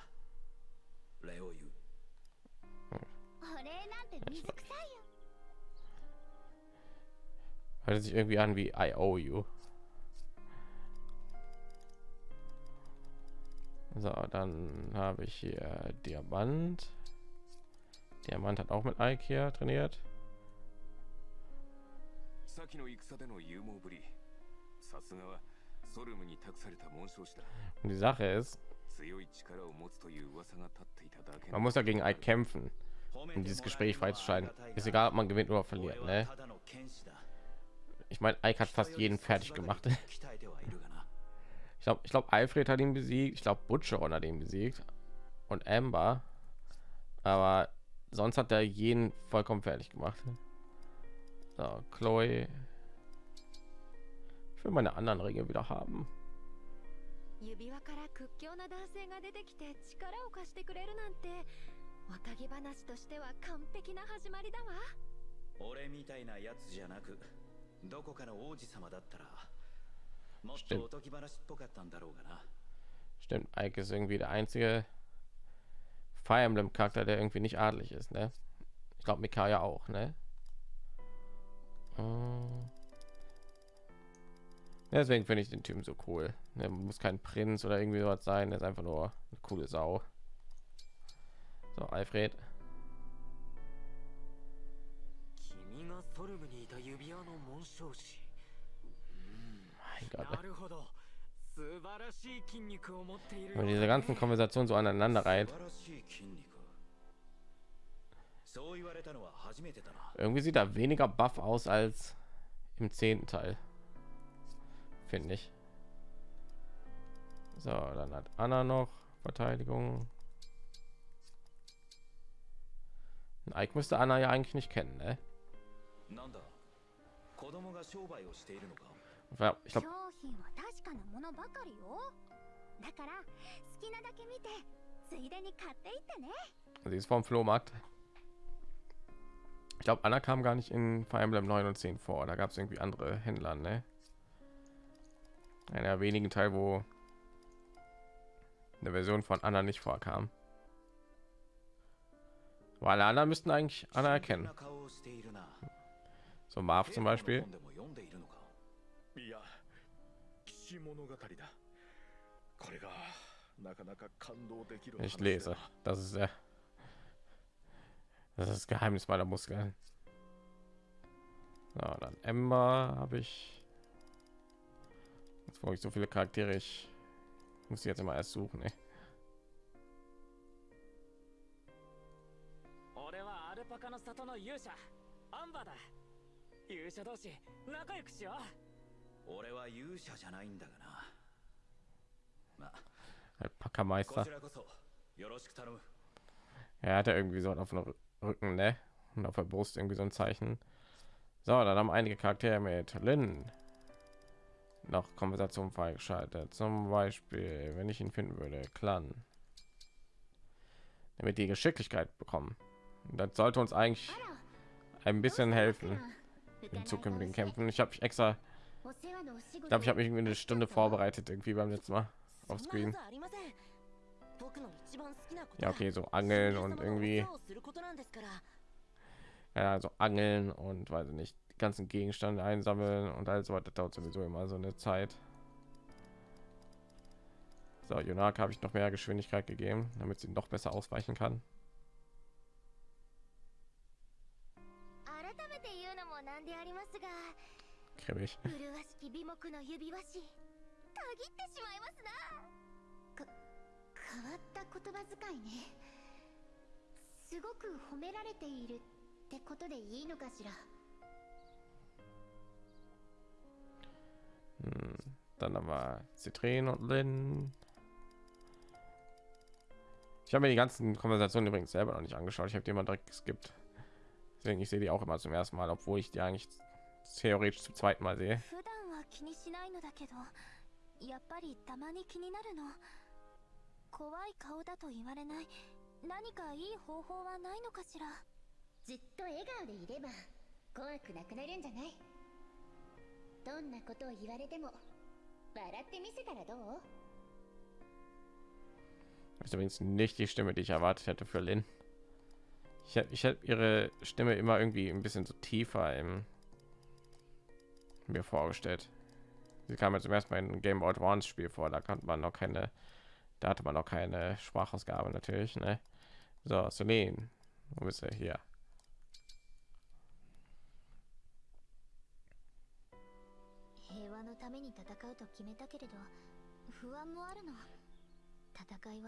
礼を言うお礼なんて水臭いよ Hört sich irgendwie an wie I owe you. So, dann habe ich hier Diamant. Diamant hat auch mit Ike hier trainiert. Und die Sache ist, man muss ja gegen Ike kämpfen, um dieses Gespräch freizuschalten. Ist egal, ob man gewinnt oder verliert. Ne? Ich meine, Ike hat fast jeden fertig gemacht. Ich glaube, ich glaube, Alfred hat ihn besiegt. Ich glaube, Butcher hat ihn besiegt und Amber. Aber sonst hat er jeden vollkommen fertig gemacht. So, Chloe Ich will meine anderen Ringe wieder haben. 指輪から屈強な男性が出てきて力を貸してくれるなんておたぎ話としては完璧な始まりだわ俺みたいなやつじゃなくどこかの王子様だったらもっとおとぎ話っぽかったんだろうがな Stimmt, Ike ist irgendwie der einzige Fire Emblem Charakter, der irgendwie nicht adelig ist, ne? Ich glaube, Mikaya auch, ne? Äh. Deswegen finde ich den Typen so cool. Er muss kein Prinz oder irgendwie sowas sein, er ist einfach nur eine coole Sau. So, Alfred. 君がソルムにいた指輪の紋章師 Mein Gott. なるほど素晴らしい筋肉を持っている Wenn man diese ganzen Konversationen so aneinander reiht, 素晴らしい筋肉そう言われたのは初めてだな irgendwie sieht er weniger buff aus als im zehnten Teil. Finde ich. So, dann hat Anna noch Verteidigung. Ein Ike müsste Anna ja eigentlich nicht kennen, ne? なんだ子供が商売をしているのか Ja, Ich 商 glaube, 品は確かなものばかりよだから好きなだけ見てついでに買っていってね sie ist vom Flohmarkt. Ich glaube, Anna kam gar nicht in Fire Emblem 9 und 10 vor. Da gab es irgendwie andere Händler, ne? Einer der wenigen Teil, wo eine Version von Anna nicht vorkam. weil alle anderen müssten eigentlich anerkennen な顔をしているな so Marv zum Beispiel 本でも読んでいるのかいや騎士物語だこれがなかなか感動できる ich lese das ist der das ist das Geheimnis meiner Muskeln so, dann Ember habe ich Jetzt brauche ich so viele Charaktere. Ich muss jetzt immer erst suchen. Ey. Halt Alpaka-Meister. Er hat ja irgendwie so auf dem Rücken, ne? Und auf der Brust irgendwie so ein Zeichen. So, dann haben einige Charaktere mit Lin, noch Kompensation freigeschaltet. Zum Beispiel, wenn ich ihn finden würde, Clan. Damit die Geschicklichkeit bekommen. Das sollte uns eigentlich ein bisschen helfen in zukünftigen Kämpfen. Ich habe mich extra, ich glaube, ich habe mich eine Stunde vorbereitet irgendwie beim letzten Mal auf Screen. Ja, okay, so angeln und irgendwie ja, also angeln und weiß nicht ganzen Gegenstand einsammeln und alles weiter dauert sowieso immer so eine Zeit. So, Jonak habe ich noch mehr Geschwindigkeit gegeben, damit sie noch besser ausweichen kann. Kribbig. dann haben wir Citrin und Lin. Ich habe mir die ganzen Konversationen übrigens selber noch nicht angeschaut. Ich habe die immer direkt geskippt. Deswegen ich sehe die auch immer zum ersten Mal, obwohl ich die eigentlich theoretisch zum zweiten Mal sehe. 普段は気にしないのだけどやっぱりたまに気になるの怖い顔だと言われない何かいい方法はないのかしらずっと笑顔でいれば怖くなくなるんじゃないどんなことを言われても ist übrigens nicht die Stimme, die ich erwartet hätte für Lin. Ich hätte ich hätte ihre Stimme immer irgendwie ein bisschen so tiefer im mir vorgestellt. Sie kam jetzt zum ersten Mal in Game Boy Advance Spiel vor, da kannte man noch keine, da hatte man noch keine Sprachausgabe natürlich. Ne? So, Celine, wo bist du hier?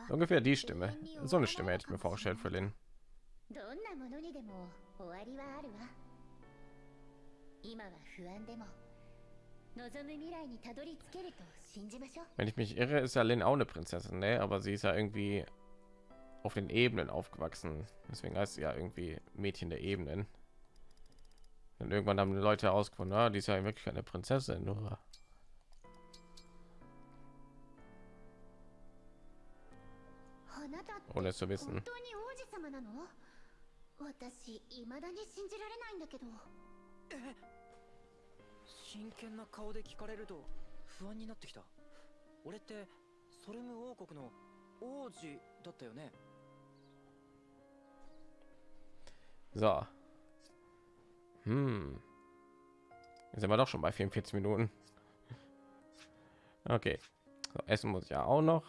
Ungefähr die Stimme. So eine Stimme hätte ich mir vorgestellt für Lin. どんなものにでも終わりはあるわ今は不安でも望む未来にたどり着けると信じましょう Wenn ich mich irre, ist ja Lin auch eine Prinzessin, ne? Aber sie ist ja irgendwie auf den Ebenen aufgewachsen. Deswegen heißt sie ja irgendwie Mädchen der Ebenen. Und irgendwann haben die Leute herausgefunden, ah, die ist ja wirklich eine Prinzessin. Nur ohne es zu 本 wissen. 当に王子様なの私未だに信じられないんだけど真剣な顔で聞かれると不安になってきた俺ってソルム王国の王子だったよね So. Hm. Jetzt sind wir doch schon bei 44 Minuten. Okay. So, essen muss ich ja auch noch.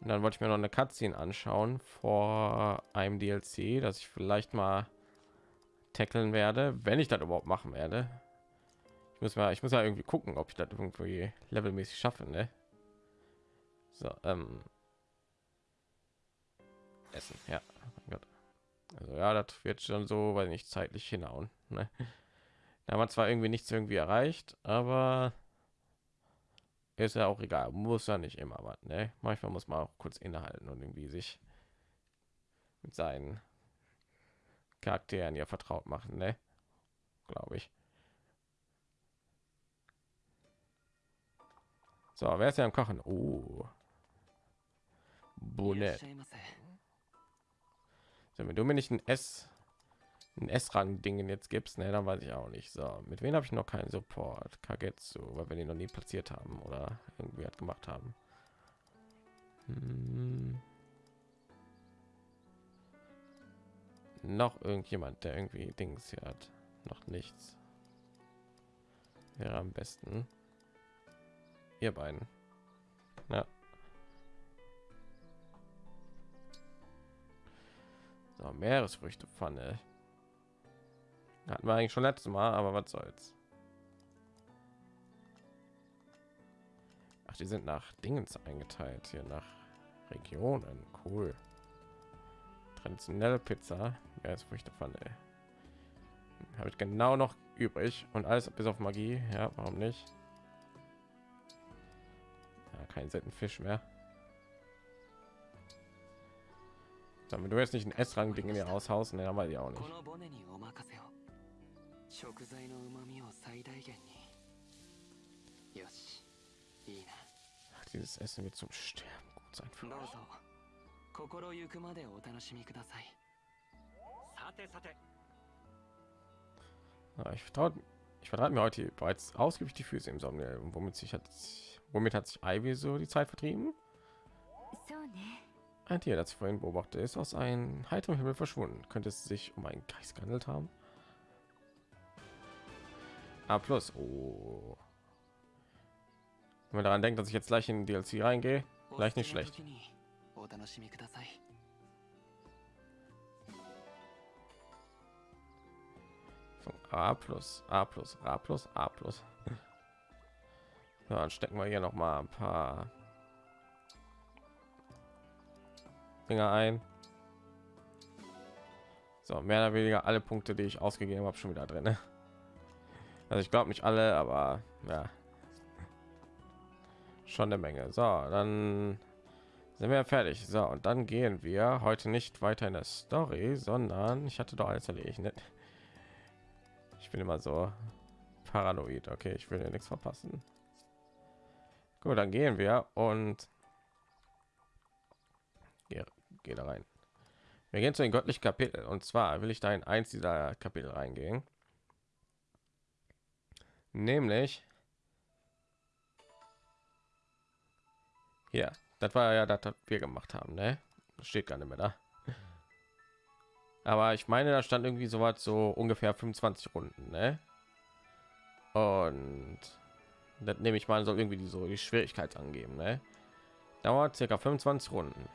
Und dann wollte ich mir noch eine Cutscene anschauen vor einem DLC, das ich vielleicht mal tackeln werde, wenn ich das überhaupt machen werde. Ich muss mal, ich muss ja irgendwie gucken, ob ich das irgendwie levelmäßig schaffe, ne? So, ähm, Essen, ja. Also ja, das wird schon so, weil nicht zeitlich hinhauen. Ne? Da haben wir zwar irgendwie nichts irgendwie erreicht, aber ist ja auch egal muss ja nicht immer aber ne? manchmal muss man auch kurz innehalten und irgendwie sich mit seinen charakteren ja vertraut machen ne? glaube ich so wer ist ja am kochen oh. Bullet. wenn du mir nicht ein s ein S-Rang-Dingen jetzt gibst, ne, dann weiß ich auch nicht. So, mit wem habe ich noch keinen Support? Kagetsu, weil wir den noch nie platziert haben oder irgendwie hat gemacht haben. Hm. noch irgendjemand, der irgendwie Dings hier hat? Noch nichts. Wäre am besten. Ihr beiden. Ja. So, Meeresfrüchte Pfanne. Hatten wir eigentlich schon letztes Mal, aber was soll's. Ach, die sind nach Dingens eingeteilt, hier nach Regionen. Cool. Traditionelle Pizza, Meeresfrüchte Pfanne. Habe ich genau noch übrig und alles bis auf Magie. Ja, warum nicht? Ja, kein selten Fisch mehr. Damit du jetzt nicht ein S-Rang-Ding in ihr aushaust, ne, dann weiß ich auch nicht. 食材の旨味を最大限によしいいな Ach, dieses Essen wird zum Sterben gut sein für どう mich. ぞ心ゆくまでお楽しみくださいさてさて Ja, ich vertraue ich vertrate mir heute bereits ausgiebig die Füße im Sommer. Womit sich hat womit hat sich Ivy so die Zeit vertrieben? そうね Ein Tier, das ich vorhin beobachte, ist aus einem heiteren Himmel verschwunden. Könnte es sich um einen Geist gehandelt haben? A plus. Oh. Wenn man daran denkt, dass ich jetzt gleich in DLC reingehe, gleich nicht schlecht. Von A plus, A plus, A plus, A plus. Ja, dann stecken wir hier noch mal ein paar Dinger ein. So, mehr oder weniger alle Punkte, die ich ausgegeben habe, schon wieder drin. Also ich glaube nicht alle, aber ja, schon eine Menge. So, dann sind wir fertig. So, und dann gehen wir heute nicht weiter in der Story, sondern ich hatte doch alles erledigt. Ne? Ich bin immer so paranoid. Okay, ich will ja nichts verpassen. Gut, dann gehen wir und ja, geh da rein. Wir gehen zu den göttlichen Kapitel und zwar will ich da in eins dieser Kapitel reingehen. Nämlich hier. Das war ja das, wir gemacht haben, ne? Das steht gar nicht mehr da. Aber ich meine, da stand irgendwie so was so ungefähr 25 Runden, ne? Und das nehme ich mal soll irgendwie die, so die Schwierigkeit angeben, ne? Dauert circa 25 Runden.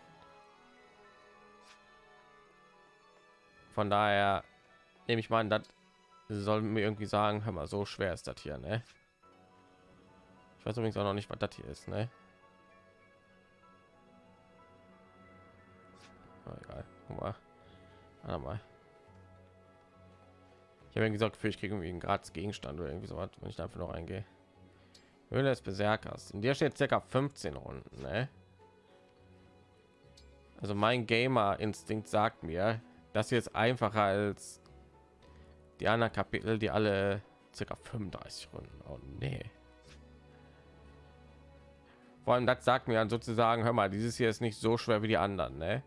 Von daher nehme ich mal an, das soll mir irgendwie sagen, hör mal, so schwer ist das hier, ne? Ich weiß übrigens auch noch nicht, was das hier ist, ne? Oh, egal. Guck mal. Warte mal. Ich habe gesagt, für ich kriege irgendwie einen gratis Gegenstand oder irgendwie so was, wenn ich da einfach noch eingehe. Höhle des Berserkers. In der steht circa 15 Runden, ne? Also mein Gamer-Instinkt sagt mir, das hier ist einfacher als die anderen Kapitel, die alle circa 35 Runden. Oh nee. Vor allem das sagt mir dann sozusagen, hör mal, dieses hier ist nicht so schwer wie die anderen, ne?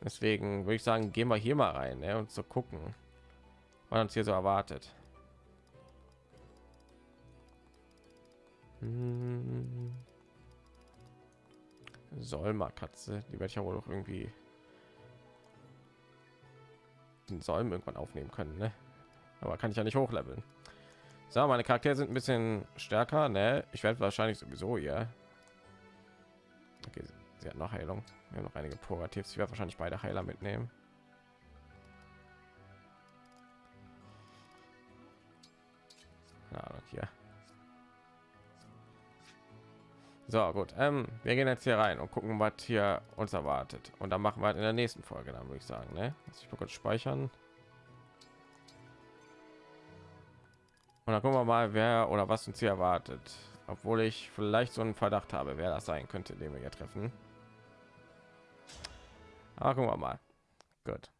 Deswegen würde ich sagen, gehen wir hier mal rein ne, und zu so gucken, was uns hier so erwartet. Hm. Solma Katze, die werde ich ja wohl auch irgendwie den Solm irgendwann aufnehmen können, ne? Aber kann ich ja nicht hochleveln. So, meine Charaktere sind ein bisschen stärker, ne? Ich werde wahrscheinlich sowieso hier. Okay, sie hat noch Heilung. Wir haben noch einige Purgativs. Ich werde wahrscheinlich beide Heiler mitnehmen. Ja, hier. So, gut. Ähm, wir gehen jetzt hier rein und gucken, was hier uns erwartet. Und dann machen wir halt in der nächsten Folge, dann würde ich sagen. Ne? Lass ich mal kurz speichern. Und dann gucken wir mal, wer oder was uns hier erwartet. Obwohl ich vielleicht so einen Verdacht habe, wer das sein könnte, den wir hier treffen. Aber gucken wir mal. Gut.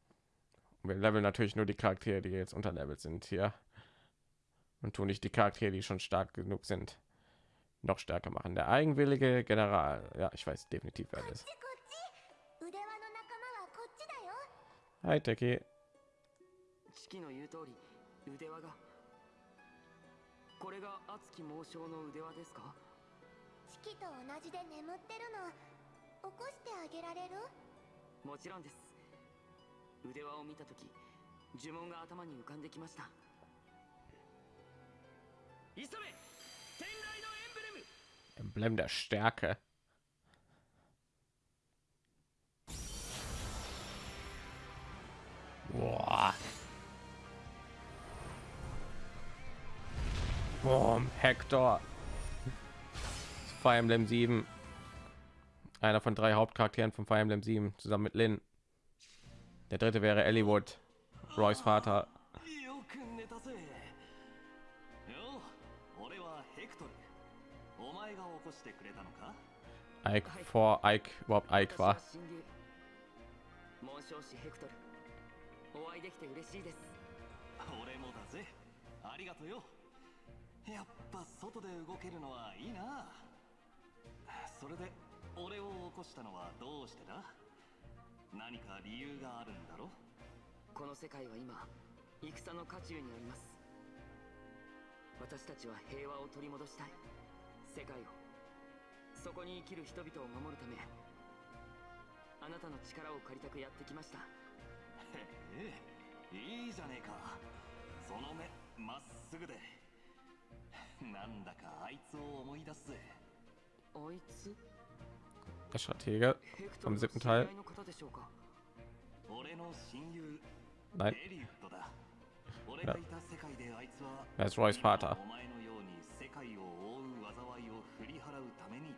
Wir leveln natürlich nur die Charaktere, die jetzt unter Level sind hier. Und tun nicht die Charaktere, die schon stark genug sind, noch stärker machen. Der eigenwillige General. Ja, ich weiß definitiv, wer das ist. こっち腕輪の仲間はこっちだよ Hi, Teki. これが熱き猛将の腕輪ですかチキと同じで眠ってるの起こしてあげられるもちろんです腕輪を見た時呪文が頭に浮かんできました急め天雷 Emblem der Stärke. Boah. Boom, Hector. Fire Emblem 7. Einer von drei Hauptcharakteren von Fire Emblem 7 zusammen mit Lin. Der dritte wäre Eliwood, Roys Vater. Ike vor Ike überhaupt Ike war. 親友紋章師ヘクトル。お会いできて嬉しいです。俺もだぜ。ありがとよ。やっぱ外で動けるのはいいな。それで俺を起こしたのはどうしてだ？何か理由があるんだろ？この世界は今戦の渦中にあります。私たちは平和を取り戻したい。世界をそこに生きる人々を守るためあなたの力を借りたくやってきました。へえいいじゃねえか。その目まっすぐで。なんだかあいつを思い出すぜ。あいつ？Der Stratege vom siebten Teil. Nein, er ist Roys Vater. お前のように世界を覆う災いを振り払うために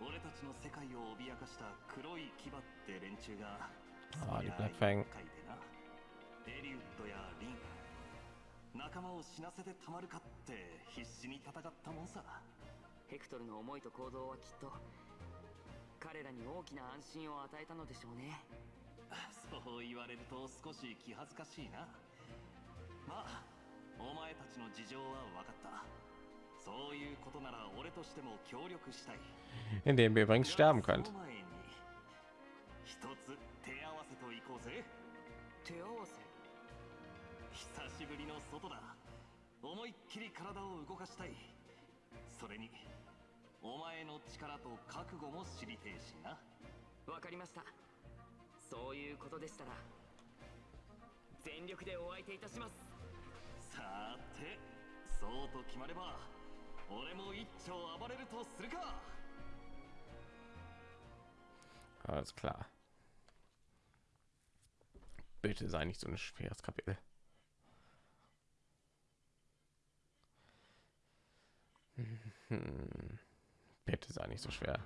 俺たちの世界を脅かした黒い牙って連中があーそりゃ die Black Fang 厄介でな。エリウッドやリン仲間を死なせてたまるかって必死に戦ったもんさ。ヘクトルの思いと行動はきっと彼らに大きな安心を与えたのでしょうね。そう言われると少し気恥ずかしいな。まあお前たちの事情は分かった。そういうことなら俺としても協力したい indem ihr übrigens sterben そ könnt. の前に一つ手合わせといこ Alles klar. Bitte sei nicht so ein schweres Kapitel. Hm. Bitte sei nicht so schwer.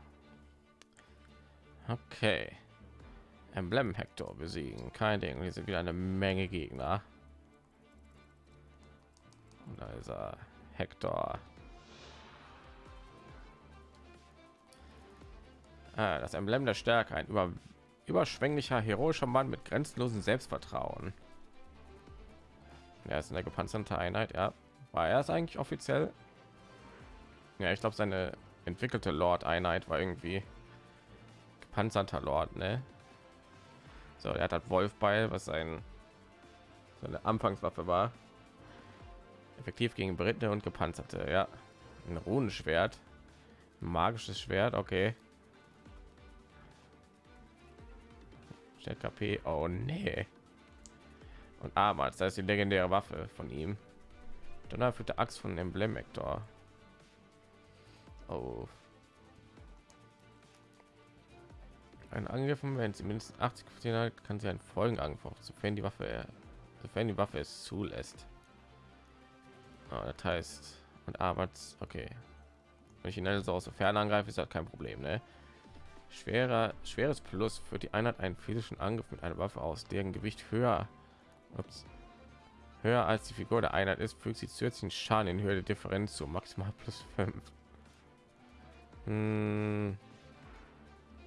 Okay. Emblem Hector besiegen. Kein Ding. Hier sind wieder eine Menge Gegner. Und da ist er. Hector. Das Emblem der Stärke, ein über, überschwänglicher, heroischer Mann mit grenzenlosem Selbstvertrauen. Er ist in der gepanzerte Einheit, ja. War er es eigentlich offiziell? Ja, ich glaube, seine entwickelte Lord-Einheit war irgendwie gepanzerter Lord, ne? So, er hat halt Wolfbeil, was sein seine Anfangswaffe war. Effektiv gegen Britte und gepanzerte, ja. Ein Runenschwert, magisches Schwert, okay. Stellt KP. Oh nee. Und Amas, das ist die legendäre Waffe von ihm. Donnerführte Axt von Emblem Vector. Oh. Ein Angriffen, wenn sie mindestens 80 Prozent hat, kann sie einen Folgenangriff sofern die Waffe, sofern die Waffe es zulässt. Oh, das heißt, und Arbeits, okay. Wenn ich ihn also aus der Ferne angreife, ist das kein Problem, ne? Schwerer, schweres Plus für die Einheit einen physischen Angriff mit einer Waffe aus, deren Gewicht höher, ups, höher als die Figur der Einheit ist, fügt sie zusätzlichen Schaden in Höhe der Differenz zu maximal plus 5. Hm,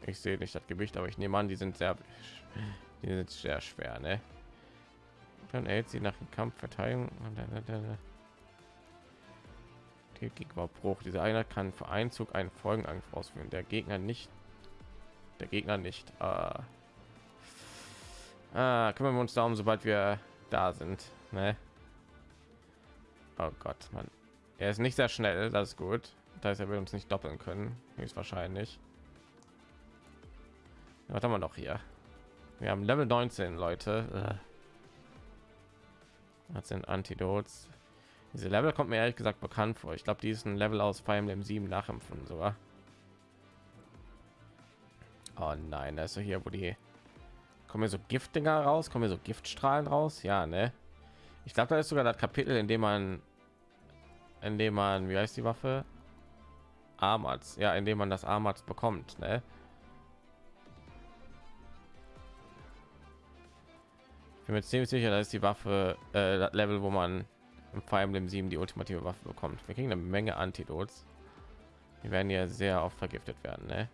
ich sehe nicht das Gewicht, aber ich nehme an, die sind sehr, die sind sehr schwer, ne? Dann erhält sie nach dem Kampf Verteidigung die Gegenüberbruch. Diese Einheit kann für einen Zug einen Folgenangriff ausführen. Der Gegner nicht der Gegner nicht. Äh, ah, kümmern wir uns darum, sobald wir da sind. Ne? Oh Gott, man. Er ist nicht sehr schnell, das ist gut. Da ist er will uns nicht doppeln können, höchstwahrscheinlich. Was haben wir noch hier? Wir haben Level 19, Leute. Äh. Das sind Antidots. Diese Level kommt mir ehrlich gesagt bekannt vor. Ich glaube, die ist ein Level aus Fire Emblem 7 nachempfunden sogar. Oh nein, da ist so hier, wo die kommen so Giftdinger raus, kommen so Giftstrahlen raus. Ja, ne? Ich glaube, da ist sogar das Kapitel, in dem man, in dem man, wie heißt die Waffe? Armats, ja, indem man das Armats bekommt, ne? Ich bin mir ziemlich sicher, da ist die Waffe äh, das Level, wo man im Fire Emblem 7 die ultimative Waffe bekommt. Wir kriegen eine Menge Antidots. Die werden ja sehr oft vergiftet werden, ne?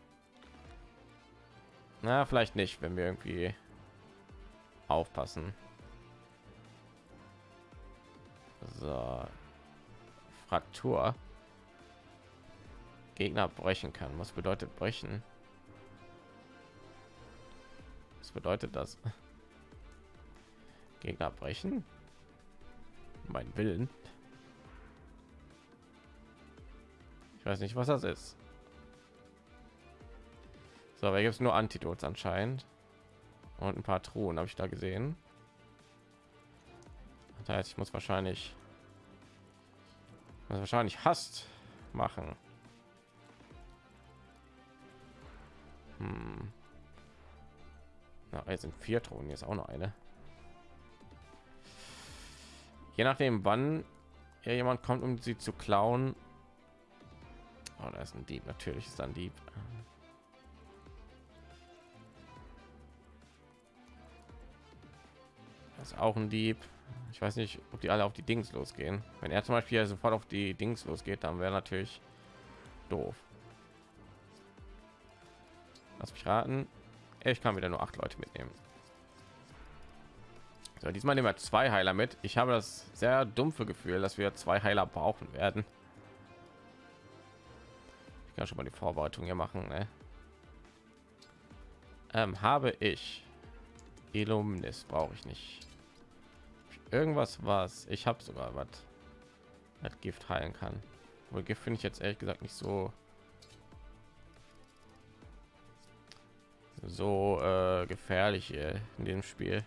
Na, vielleicht nicht, wenn wir irgendwie aufpassen. So. Fraktur. Gegner brechen kann. Was bedeutet brechen? Was bedeutet das? Gegner brechen? Mein Willen. Ich weiß nicht, was das ist. So, aber gibt es nur Antidots anscheinend und ein paar Truhen habe ich da gesehen. Das heißt, ich muss wahrscheinlich muss wahrscheinlich hast machen. Hm. Na, jetzt sind vier Thronen, jetzt auch noch eine. Je nachdem, wann ja jemand kommt, um sie zu klauen. Oh, da ist ein Dieb. Natürlich ist ein Dieb. Das ist auch ein Dieb. Ich weiß nicht, ob die alle auf die Dings losgehen. Wenn er zum Beispiel sofort auf die Dings losgeht, dann wäre natürlich doof. Lass mich raten. Ich kann wieder nur acht Leute mitnehmen. So, diesmal nehmen wir zwei Heiler mit. Ich habe das sehr dumpfe Gefühl, dass wir zwei Heiler brauchen werden. Ich kann schon mal die Vorbereitung hier machen. Ne? Ähm, habe ich Illuminis brauche ich nicht. Irgendwas was ich habe sogar was Gift heilen kann. Wohl Gift finde ich jetzt ehrlich gesagt nicht so so äh, gefährlich in dem Spiel.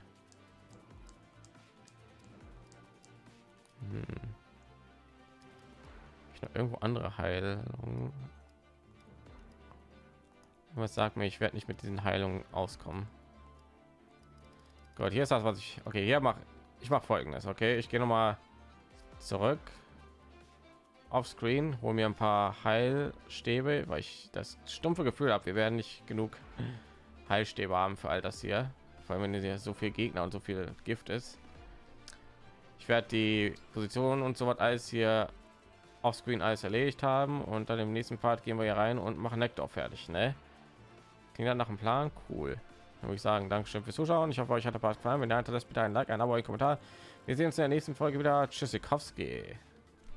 Hm. Ich noch irgendwo andere Heilung. Was sagt mir, ich werde nicht mit diesen Heilungen auskommen. Gott, hier ist das, was ich. Okay, hier mache ich mache folgendes. Okay, ich gehe noch mal zurück auf Screen, hole mir ein paar Heilstäbe, weil ich das stumpfe Gefühl habe, wir werden nicht genug Heilstäbe haben für all das hier, vor allem wenn hier so viel Gegner und so viel Gift ist. Ich werde die Position und so was alles hier auf Screen alles erledigt haben und dann im nächsten Part gehen wir hier rein und machen Nektar fertig, ne? Klingt dann nach dem Plan, cool. Würde ich sagen, Dankeschön fürs Zuschauen. Ich hoffe, euch hat der Part gefallen. Wenn ihr hinterlasst bitte ein Like, ein Abo, ein Kommentar. Wir sehen uns in der nächsten Folge wieder. Tschüssikowski.